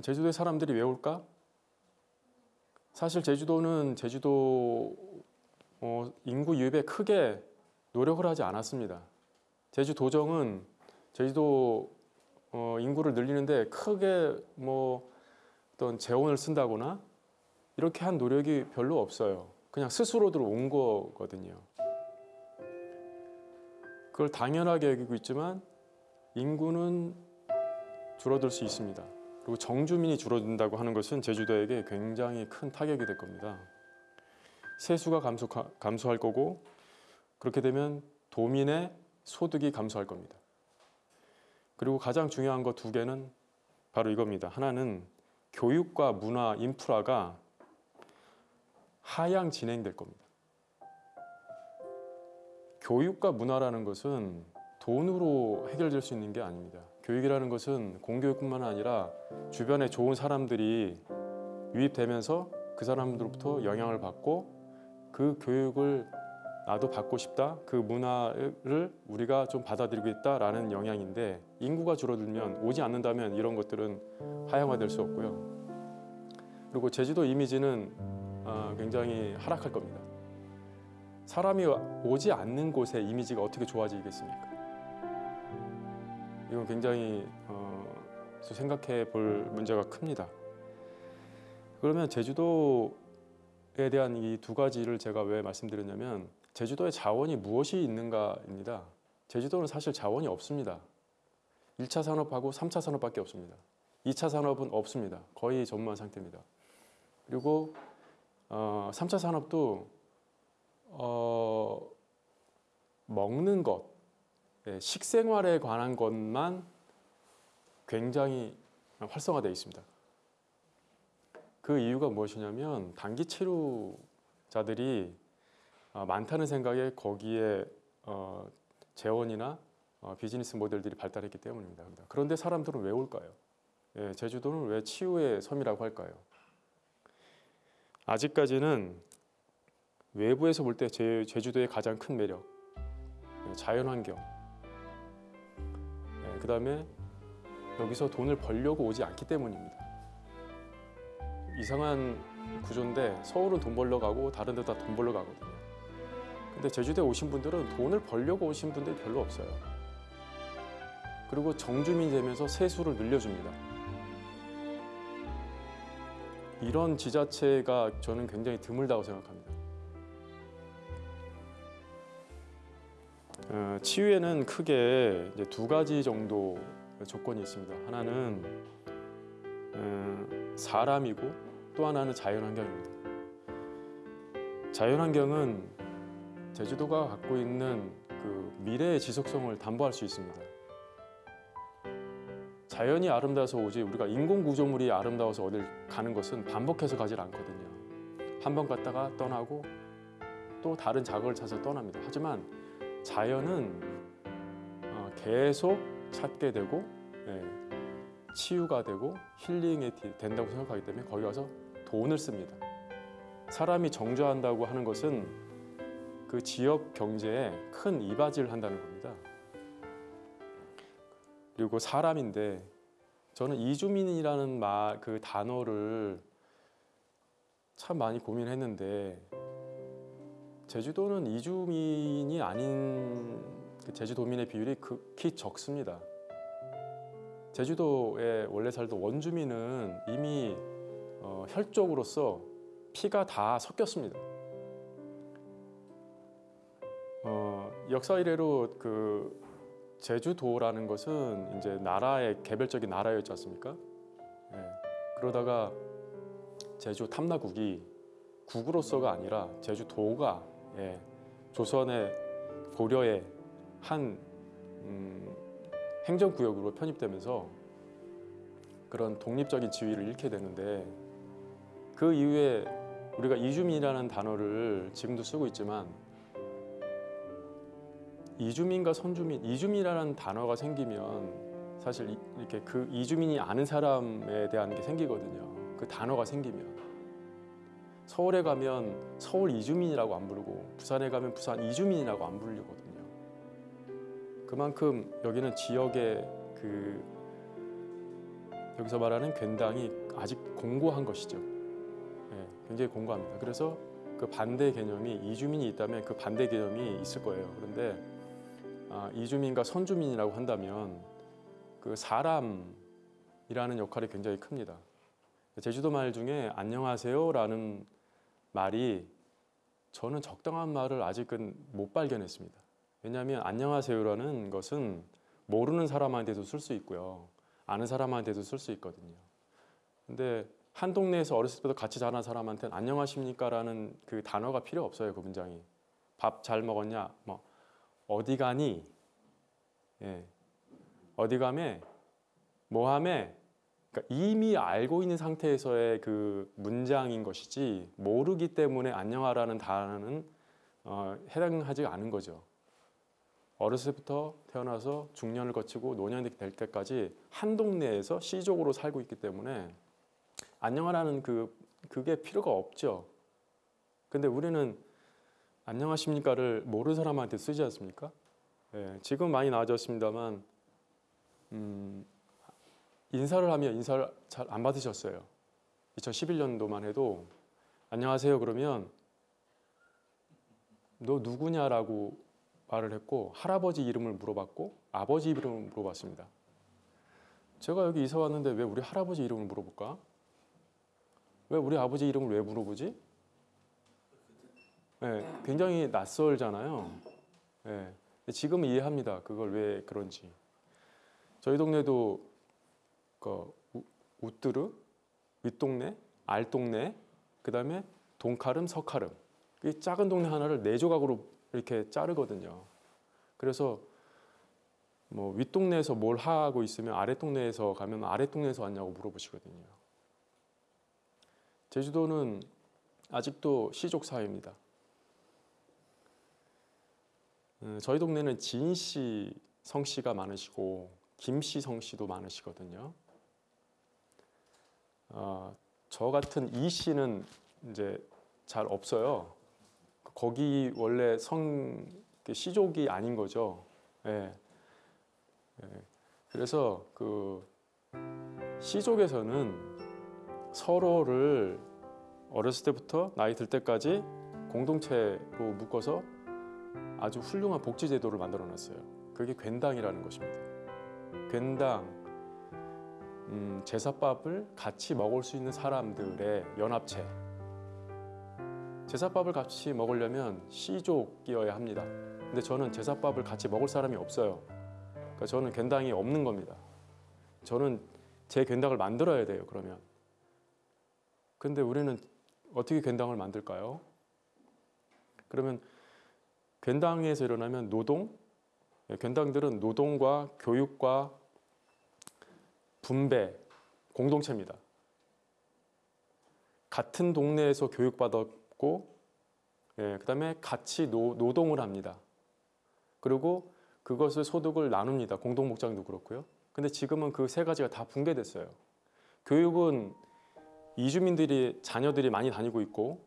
제주도에 사람들이 왜 올까? 사실 제주도는 제주도 어, 인구 유입에 크게 노력을 하지 않았습니다. 제주도정은 제주도 어, 인구를 늘리는데 크게 뭐 어떤 재원을 쓴다거나 이렇게 한 노력이 별로 없어요. 그냥 스스로들 온 거거든요. 그걸 당연하게 여기고 있지만 인구는 줄어들 수 있습니다. 그리고 정주민이 줄어든다고 하는 것은 제주도에게 굉장히 큰 타격이 될 겁니다. 세수가 감소, 감소할 거고 그렇게 되면 도민의 소득이 감소할 겁니다. 그리고 가장 중요한 거 두 개는 바로 이겁니다. 하나는 교육과 문화, 인프라가 하향 진행될 겁니다. 교육과 문화라는 것은 돈으로 해결될 수 있는 게 아닙니다. 교육이라는 것은 공교육뿐만 아니라 주변에 좋은 사람들이 유입되면서 그 사람들로부터 영향을 받고 그 교육을 나도 받고 싶다. 그 문화를 우리가 좀 받아들이고 있다라는 영향인데 인구가 줄어들면 오지 않는다면 이런 것들은 하향화될 수 없고요. 그리고 제주도 이미지는 어, 굉장히 하락할 겁니다. 사람이 오지 않는 곳의 이미지가 어떻게 좋아지겠습니까? 이건 굉장히 어, 생각해 볼 문제가 큽니다. 그러면 제주도에 대한 이 두 가지를 제가 왜 말씀드렸냐면 제주도에 자원이 무엇이 있는가입니다. 제주도는 사실 자원이 없습니다. 1차 산업하고 3차 산업밖에 없습니다. 2차 산업은 없습니다. 거의 전무한 상태입니다. 그리고 어, 3차 산업도 어, 먹는 것, 예, 식생활에 관한 것만 굉장히 활성화되어 있습니다. 그 이유가 무엇이냐면 단기 치료자들이 어, 많다는 생각에 거기에 어, 재원이나 어, 비즈니스 모델들이 발달했기 때문입니다. 그런데 사람들은 왜 올까요? 예, 제주도는 왜 치유의 섬이라고 할까요? 아직까지는 외부에서 볼 때 제주도의 가장 큰 매력, 예, 자연환경, 예, 그 다음에 여기서 돈을 벌려고 오지 않기 때문입니다. 이상한 구조인데 서울은 돈 벌러 가고 다른 데다 돈 벌러 가거든요. 근데 제주도에 오신 분들은 돈을 벌려고 오신 분들이 별로 없어요. 그리고 정주민이 되면서 세수를 늘려줍니다. 이런 지자체가 저는 굉장히 드물다고 생각합니다. 어, 치유에는 크게 두 가지 정도 조건이 있습니다. 하나는 어, 사람이고 또 하나는 자연환경입니다. 자연환경은 제주도가 갖고 있는 그 미래의 지속성을 담보할 수 있습니다. 자연이 아름다워서 오지 우리가 인공 구조물이 아름다워서 어딜 가는 것은 반복해서 가질 않거든요. 한 번 갔다가 떠나고 또 다른 자극을 찾아서 떠납니다. 하지만 자연은 어, 계속 찾게 되고 예, 치유가 되고 힐링이 된다고 생각하기 때문에 거기 가서 돈을 씁니다. 사람이 정주한다고 하는 것은 그 지역 경제에 큰 이바지를 한다는 겁니다. 그리고 사람인데 저는 이주민이라는 말 그 단어를 참 많이 고민했는데 제주도는 이주민이 아닌 그 제주도민의 비율이 극히 적습니다. 제주도에 원래 살던 원주민은 이미 어, 혈족으로서 피가 다 섞였습니다. 어, 역사 이래로 그 제주도라는 것은 이제 나라의 개별적인 나라였지 않습니까? 예, 그러다가 제주 탐나국이 국으로서가 아니라 제주도가 예, 조선의 고려의 한 음, 행정구역으로 편입되면서 그런 독립적인 지위를 잃게 되는데 그 이후에 우리가 이주민이라는 단어를 지금도 쓰고 있지만 이주민과 선주민, 이주민이라는 단어가 생기면 사실 이렇게 그 이주민이 아는 사람에 대한 게 생기거든요. 그 단어가 생기면 서울에 가면 서울 이주민이라고 안 부르고 부산에 가면 부산 이주민이라고 안 부르거든요. 그만큼 여기는 지역의 그 여기서 말하는 괜당이 아직 공고한 것이죠. 예, 굉장히 공고합니다. 그래서 그 반대 개념이 이주민이 있다면 그 반대 개념이 있을 거예요. 그런데 아, 이주민과 선주민이라고 한다면 그 사람이라는 역할이 굉장히 큽니다. 제주도 말 중에 안녕하세요 라는 말이 저는 적당한 말을 아직은 못 발견했습니다. 왜냐하면 안녕하세요라는 것은 모르는 사람한테도 쓸 수 있고요. 아는 사람한테도 쓸 수 있거든요. 근데 한 동네에서 어렸을 때부터 같이 자란 사람한테는 안녕하십니까 라는 그 단어가 필요 없어요. 그 문장이. 밥 잘 먹었냐? 뭐 어디 가니? 예. 어디 가매? 뭐 하매? 그러니까 이미 알고 있는 상태에서의 그 문장인 것이지 모르기 때문에 안녕하라는 단어는 어, 해당하지 않은 거죠. 어렸을 때부터 태어나서 중년을 거치고 노년이 될 때까지 한 동네에서 시족으로 살고 있기 때문에 안녕하라는 그 그게 필요가 없죠. 근데 우리는 안녕하십니까를 모르는 사람한테 쓰지 않습니까? 예, 지금 많이 나아졌습니다만 음, 인사를 하면 인사를 잘 안 받으셨어요. 2011년도만 해도 안녕하세요 그러면 너 누구냐라고 말을 했고 할아버지 이름을 물어봤고 아버지 이름을 물어봤습니다. 제가 여기 이사 왔는데 왜 우리 할아버지 이름을 물어볼까? 왜 우리 아버지 이름을 왜 물어보지? 네, 굉장히 낯설잖아요. 네, 근데 지금 이해합니다. 그걸 왜 그런지. 저희 동네도 그 우- 우뜨르, 윗동네, 알동네, 그 다음에 동카름, 서카름. 이 작은 동네 하나를 네 조각으로 이렇게 자르거든요. 그래서 뭐 윗동네에서 뭘 하고 있으면 아랫동네에서 가면 아랫동네에서 왔냐고 물어보시거든요. 제주도는 아직도 시족 사회입니다. 음, 저희 동네는 진씨 성씨가 많으시고 김씨 성씨도 많으시거든요. 아, 저 같은 이 씨는 이제 잘 없어요. 거기 원래 성 시족이 아닌 거죠. 예. 예. 그래서 그 시족에서는 서로를 어렸을 때부터 나이 들 때까지 공동체로 묶어서 아주 훌륭한 복지 제도를 만들어 놨어요. 그게 괜당이라는 것입니다. 괜당 음, 제사밥을 같이 먹을 수 있는 사람들의 연합체. 제사밥을 같이 먹으려면 시족이어야 합니다. 근데 저는 제사밥을 같이 먹을 사람이 없어요. 그러니까 저는 괜당이 없는 겁니다. 저는 제 괜당을 만들어야 돼요. 그러면. 근데 우리는 어떻게 괜당을 만들까요? 그러면 괜당에서 일어나면 노동, 예, 괜당들은 노동과 교육과 분배, 공동체입니다. 같은 동네에서 교육받았고, 예, 그 다음에 같이 노, 노동을 합니다. 그리고 그것을 소득을 나눕니다. 공동 목장도 그렇고요. 근데 지금은 그 세 가지가 다 붕괴됐어요. 교육은 이주민들이 자녀들이 많이 다니고 있고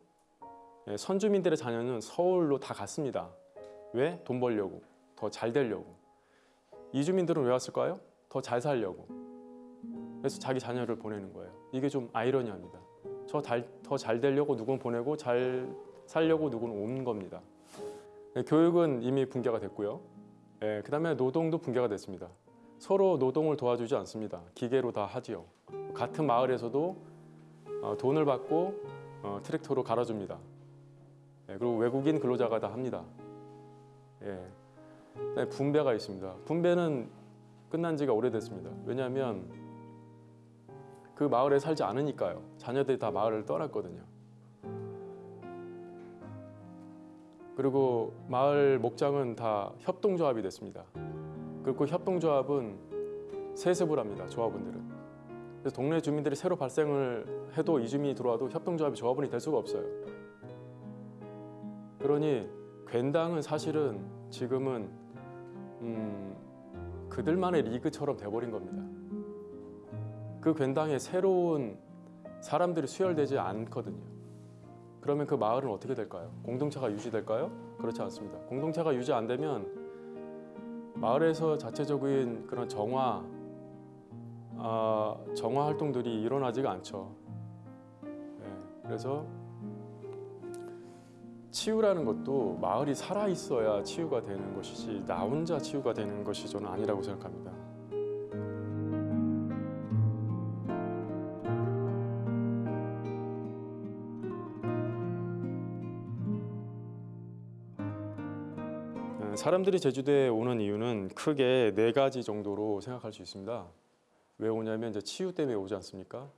예, 선주민들의 자녀는 서울로 다 갔습니다. 왜? 돈 벌려고, 더 잘 되려고. 이주민들은 왜 왔을까요? 더 잘 살려고. 그래서 자기 자녀를 보내는 거예요. 이게 좀 아이러니합니다. 저 더 잘 되려고 누군 보내고 잘 살려고 누군 온 겁니다. 예, 교육은 이미 붕괴가 됐고요. 예, 그다음에 노동도 붕괴가 됐습니다. 서로 노동을 도와주지 않습니다. 기계로 다 하지요. 같은 마을에서도 어, 돈을 받고 어, 트랙터로 갈아줍니다. 예, 그리고 외국인 근로자가 다 합니다. 예, 분배가 있습니다. 분배는 끝난 지가 오래됐습니다. 왜냐하면 그 마을에 살지 않으니까요. 자녀들이 다 마을을 떠났거든요. 그리고 마을 목장은 다 협동조합이 됐습니다. 그리고 협동조합은 세습을 합니다. 조합원들은. 그래서 동네 주민들이 새로 발생을 해도 이주민이 들어와도 협동조합이 조합원이 될 수가 없어요. 그러니 괜당은 사실은 지금은 음, 그들만의 리그처럼 돼버린 겁니다. 그 괜당에 새로운 사람들이 수혈되지 않거든요. 그러면 그 마을은 어떻게 될까요? 공동체가 유지될까요? 그렇지 않습니다. 공동체가 유지 안 되면 마을에서 자체적인 그런 정화, 아, 정화 활동들이 일어나지가 않죠. 네, 그래서 치유라는 것도 마을이 살아 있어야 치유가 되는 것이지 나 혼자 치유가 되는 것이 저는 아니라고 생각합니다. 어, 사람들이 제주도에 오는 이유는 크게 네 가지 정도로 생각할 수 있습니다. 왜 오냐면 이제 치유 때문에 오지 않습니까?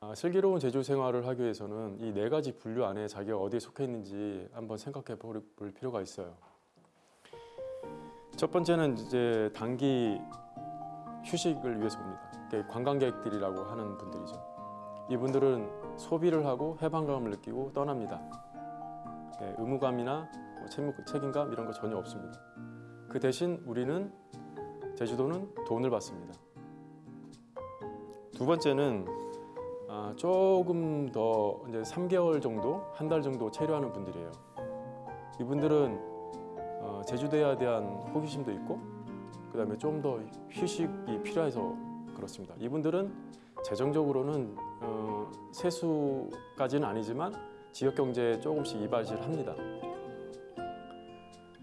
아, 슬기로운 제주 생활을 하기 위해서는 이 네 가지 분류 안에 자기가 어디에 속해 있는지 한번 생각해 볼, 볼 필요가 있어요. 첫 번째는 이제 단기 휴식을 위해서 옵니다. 그러니까 관광객들이라고 하는 분들이죠. 이분들은 소비를 하고 해방감을 느끼고 떠납니다. 예, 의무감이나 뭐 책임감 이런 거 전혀 없습니다. 그 대신 우리는 제주도는 돈을 받습니다. 두 번째는 아, 조금 더 이제 3개월 정도, 한 달 정도 체류하는 분들이에요. 이분들은 어, 제주도에 대한 호기심도 있고 그 다음에 좀 더 휴식이 필요해서 그렇습니다. 이분들은 재정적으로는 어, 세수까지는 아니지만 지역 경제에 조금씩 이바지를 합니다.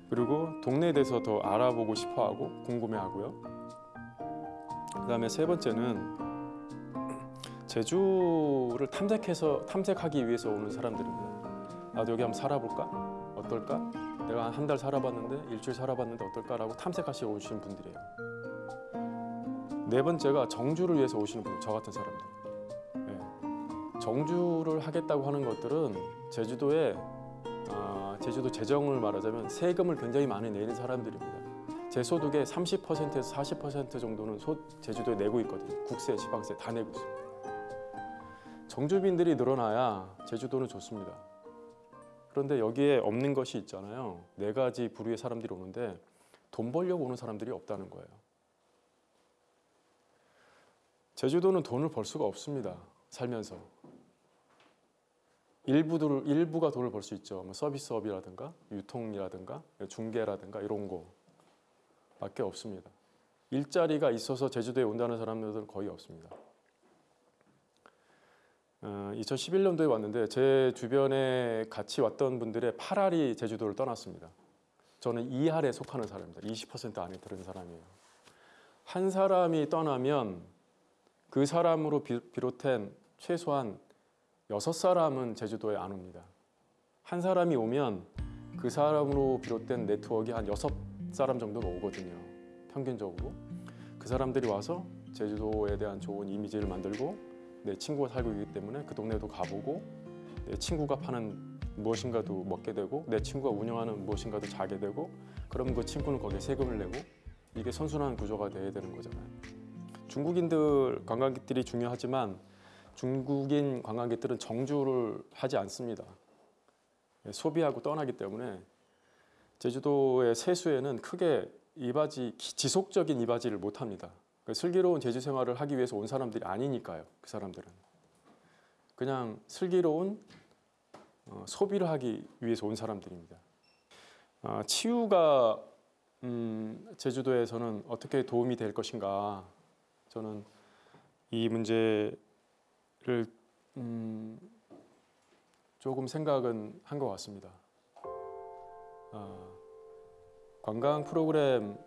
그리고 동네에 대해서 더 알아보고 싶어하고 궁금해하고요. 그 다음에 세 번째는 제주를 탐색해서 탐색하기 위해서 오는 사람들입니다. 나도 여기 한번 살아볼까? 어떨까? 내가 한 달 살아봤는데 일주일 살아봤는데 어떨까라고 탐색하시러 오시는 분들이에요. 네 번째가 정주를 위해서 오시는 분, 저 같은 사람들. 예. 정주를 하겠다고 하는 것들은 제주도에 아, 제주도 재정을 말하자면 세금을 굉장히 많이 내는 사람들입니다. 제 소득의 30%에서 40% 정도는 소, 제주도에 내고 있거든요. 국세, 지방세 다 내고 있습니다. 정주민들이 늘어나야 제주도는 좋습니다. 그런데 여기에 없는 것이 있잖아요. 네 가지 부류의 사람들이 오는데 돈 벌려고 오는 사람들이 없다는 거예요. 제주도는 돈을 벌 수가 없습니다. 살면서. 일부들 일부가 돈을 벌 수 있죠. 뭐 서비스업이라든가 유통이라든가 중개라든가 이런 거 밖에 없습니다. 일자리가 있어서 제주도에 온다는 사람들은 거의 없습니다. 어, 2011년도에 왔는데 제 주변에 같이 왔던 분들의 8할이 제주도를 떠났습니다. 저는 2할에 속하는 사람입니다. 20% 안에 들은 사람이에요. 한 사람이 떠나면 그 사람으로 비- 비롯된 최소한 여섯 사람은 제주도에 안 옵니다. 한 사람이 오면 그 사람으로 비롯된 네트워크가 한 여섯 사람 정도는 오거든요. 평균적으로. 그 사람들이 와서 제주도에 대한 좋은 이미지를 만들고 내 친구가 살고 있기 때문에 그 동네도 가보고 내 친구가 파는 무엇인가도 먹게 되고 내 친구가 운영하는 무엇인가도 자게 되고 그러면 그 친구는 거기에 세금을 내고 이게 선순환 구조가 돼야 되는 거잖아요. 중국인들 관광객들이 중요하지만 중국인 관광객들은 정주를 하지 않습니다. 예, 소비하고 떠나기 때문에 제주도의 세수에는 크게 이바지 기- 지속적인 이바지를 못 합니다. 그 슬기로운 제주 생활을 하기 위해서 온 사람들이 아니니까요. 그 사람들은 그냥 슬기로운 어, 소비를 하기 위해서 온 사람들입니다. 아, 치유가 음, 제주도에서는 어떻게 도움이 될 것인가? 저는 이 문제를 음, 조금 생각은 한 것 같습니다. 아, 관광 프로그램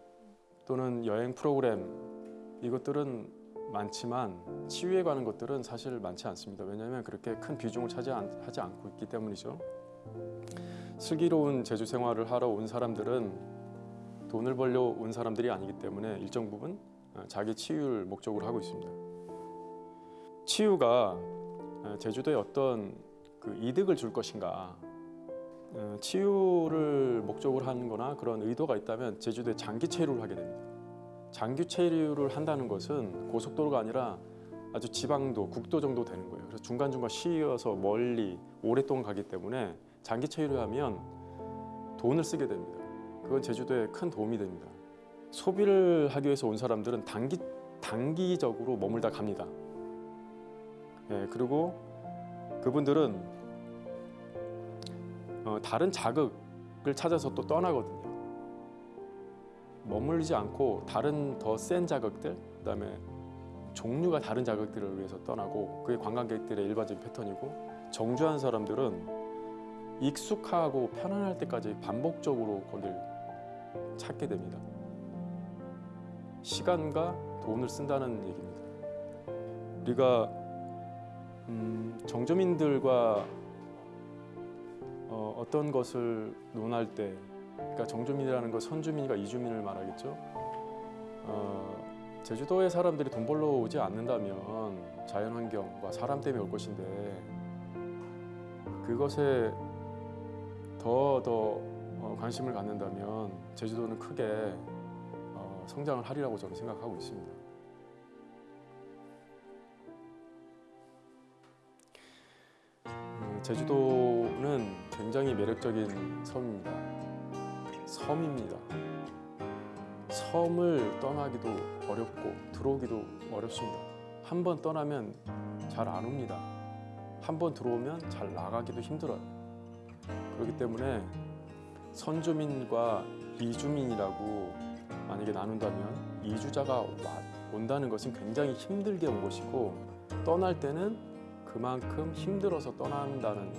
또는 여행 프로그램 이것들은 많지만 치유에 관한 것들은 사실 많지 않습니다. 왜냐하면 그렇게 큰 비중을 차지하지 않고 있기 때문이죠. 슬기로운 제주 생활을 하러 온 사람들은 돈을 벌려 온 사람들이 아니기 때문에 일정 부분 어, 자기 치유를 목적으로 하고 있습니다. 치유가 어, 제주도에 어떤 그 이득을 줄 것인가 어, 치유를 목적으로 하는 거나 그런 의도가 있다면 제주도에 장기 체류를 하게 됩니다. 장기 체류를 한다는 것은 고속도로가 아니라 아주 지방도, 국도 정도 되는 거예요. 그래서 중간중간 쉬어서 멀리 오랫동안 가기 때문에 장기 체류를 하면 돈을 쓰게 됩니다. 그건 제주도에 큰 도움이 됩니다. 소비를 하기 위해서 온 사람들은 단기, 단기적으로 머물다 갑니다. 예, 그리고 그분들은 어, 다른 자극을 찾아서 또 떠나거든요. 머물지 않고 다른 더 센 자극들, 그다음에 종류가 다른 자극들을 위해서 떠나고 그게 관광객들의 일반적인 패턴이고 정주한 사람들은 익숙하고 편안할 때까지 반복적으로 거길 찾게 됩니다. 시간과 돈을 쓴다는 얘기입니다. 우리가 음, 정주민들과 어, 어떤 것을 논할 때, 그러니까 정주민이라는 건 선주민과 이주민을 말하겠죠. 어, 제주도의 사람들이 돈 벌러 오지 않는다면 자연환경과 사람 때문에 올 것인데 그것에 더더 관심을 갖는다면 제주도는 크게 어, 성장을 하리라고 저는 생각하고 있습니다. 음, 제주도는 굉장히 매력적인 섬입니다. 섬입니다. 섬을 떠나기도 어렵고 들어오기도 어렵습니다. 한 번 떠나면 잘 안 옵니다. 한 번 들어오면 잘 나가기도 힘들어요. 그렇기 때문에 선주민과 이주민이라고 만약에 나눈다면 이주자가 와- 온다는 것은 굉장히 힘들게 온 것이고 떠날 때는 그만큼 힘들어서 떠난다는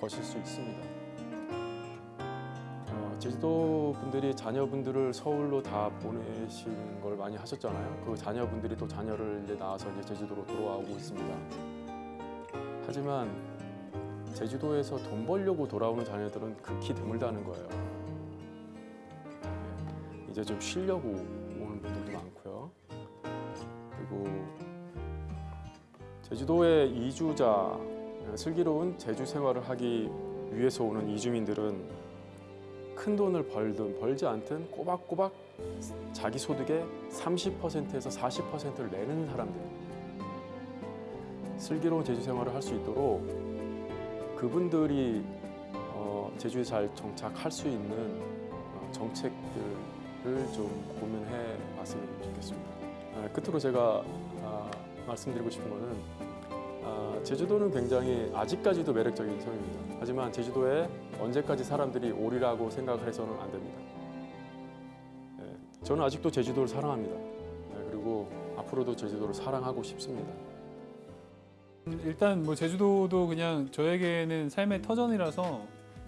것일 수 있습니다. 어, 제주도 분들이 자녀분들을 서울로 다 보내시는 걸 많이 하셨잖아요. 그 자녀분들이 또 자녀를 이제 낳아서 이제 제주도로 돌아오고 있습니다. 하지만 제주도에서 돈 벌려고 돌아오는 자녀들은 극히 드물다는 거예요. 네, 이제 좀 쉬려고 오는 분들도 많고요. 그리고 제주도의 이주자, 슬기로운 제주 생활을 하기 위해서 오는 이주민들은 큰 돈을 벌든 벌지 않든 꼬박꼬박 자기 소득의 30%에서 40%를 내는 사람들입니다. 슬기로운 제주 생활을 할 수 있도록 그분들이 어, 제주에 잘 정착할 수 있는 어, 정책들을 좀 고민해 봤으면 좋겠습니다. 아, 끝으로 제가 아, 말씀드리고 싶은 아, 제주도는 굉장히 아직까지도 매력적인 섬입니다. 하지만 제주도에 언제까지 사람들이 오리라고 생각을 해서는 안 됩니다. 예, 저는 아직도 제주도를 사랑합니다. 예, 그리고 앞으로도 제주도를 사랑하고 싶습니다. 일단 뭐 제주도도 그냥 저에게는 삶의 터전이라서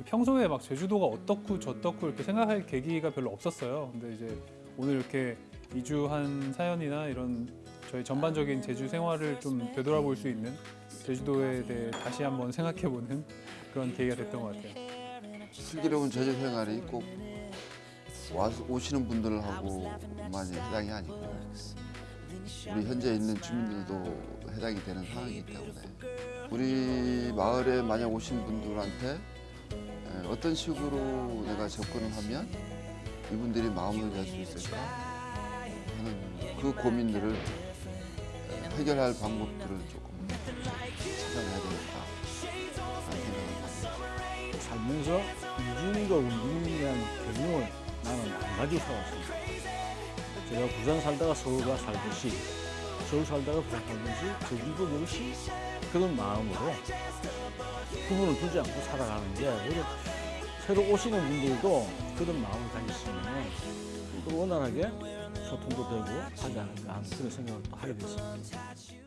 평소에 막 제주도가 어떻고 저떻고 이렇게 생각할 계기가 별로 없었어요. 근데 이제 오늘 이렇게 이주한 사연이나 이런 저희 전반적인 제주 생활을 좀 되돌아볼 수 있는 제주도에 대해 다시 한번 생각해보는 그런 계기가 됐던 것 같아요. 슬기로운 제주 생활이 꼭 와서 오시는 분들하고만 해당이 아니고 우리 현재 있는 주민들도 해당이 되는 상황이기 때문에 우리 마을에 만약 오신 분들한테 에, 어떤 식으로 내가 접근을 하면 이분들이 마음을 열 수 있을까 하는 그 고민들을 에, 해결할 방법들을 조금 찾아내야 되겠다. 살면서 이주민과 원주민에 대한 개념을 나는 안 가지고 살았습니다. 제가 부산 살다가 서울 가 살듯이 서울 살다가 부산 살듯이 제주도 역시 그런 마음으로 구분을 두지 않고 살아가는 게 오히려 새로 오시는 분들도 그런 마음을 가졌으면 또 원활하게 소통도 되고 하지 않을까 그런 생각을 또 하게 됐습니다.